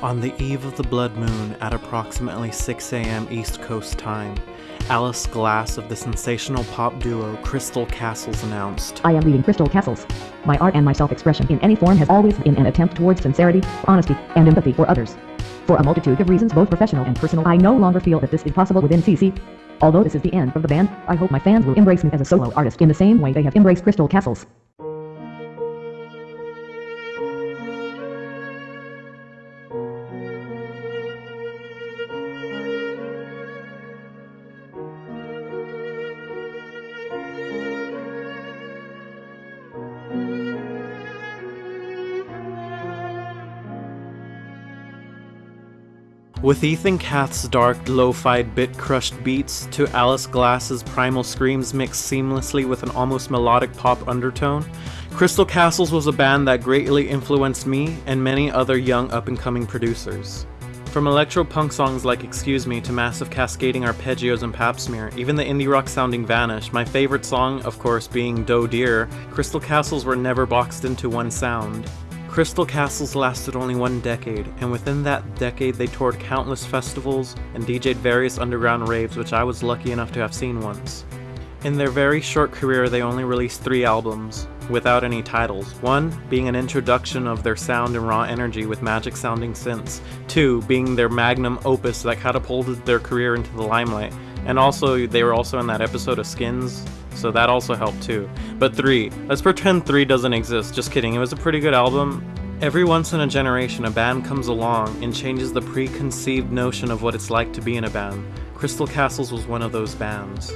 On the eve of the blood moon at approximately 6 a.m. East Coast time, Alice Glass of the sensational pop duo Crystal Castles announced, I am leading Crystal Castles. My art and my self-expression in any form has always been an attempt towards sincerity, honesty, and empathy for others. For a multitude of reasons both professional and personal, I no longer feel that this is possible within CC. Although this is the end of the band, I hope my fans will embrace me as a solo artist in the same way they have embraced Crystal Castles. With Ethan Kath's dark, lo-fi bit-crushed beats to Alice Glass's primal screams mixed seamlessly with an almost melodic pop undertone, Crystal Castles was a band that greatly influenced me and many other young up-and-coming producers. From electro-punk songs like Excuse Me to massive cascading arpeggios and pap smear, even the indie rock sounding Vanish, my favorite song, of course, being Doe Deer, Crystal Castles were never boxed into one sound. Crystal Castles lasted only one decade, and within that decade they toured countless festivals and DJ'd various underground raves which I was lucky enough to have seen once. In their very short career they only released three albums, without any titles. One being an introduction of their sound and raw energy with magic sounding synths. Two being their magnum opus that catapulted their career into the limelight. And also, they were also in that episode of Skins, so that also helped too. But 3, let's pretend 3 doesn't exist, just kidding, it was a pretty good album. Every once in a generation, a band comes along and changes the preconceived notion of what it's like to be in a band. Crystal Castles was one of those bands.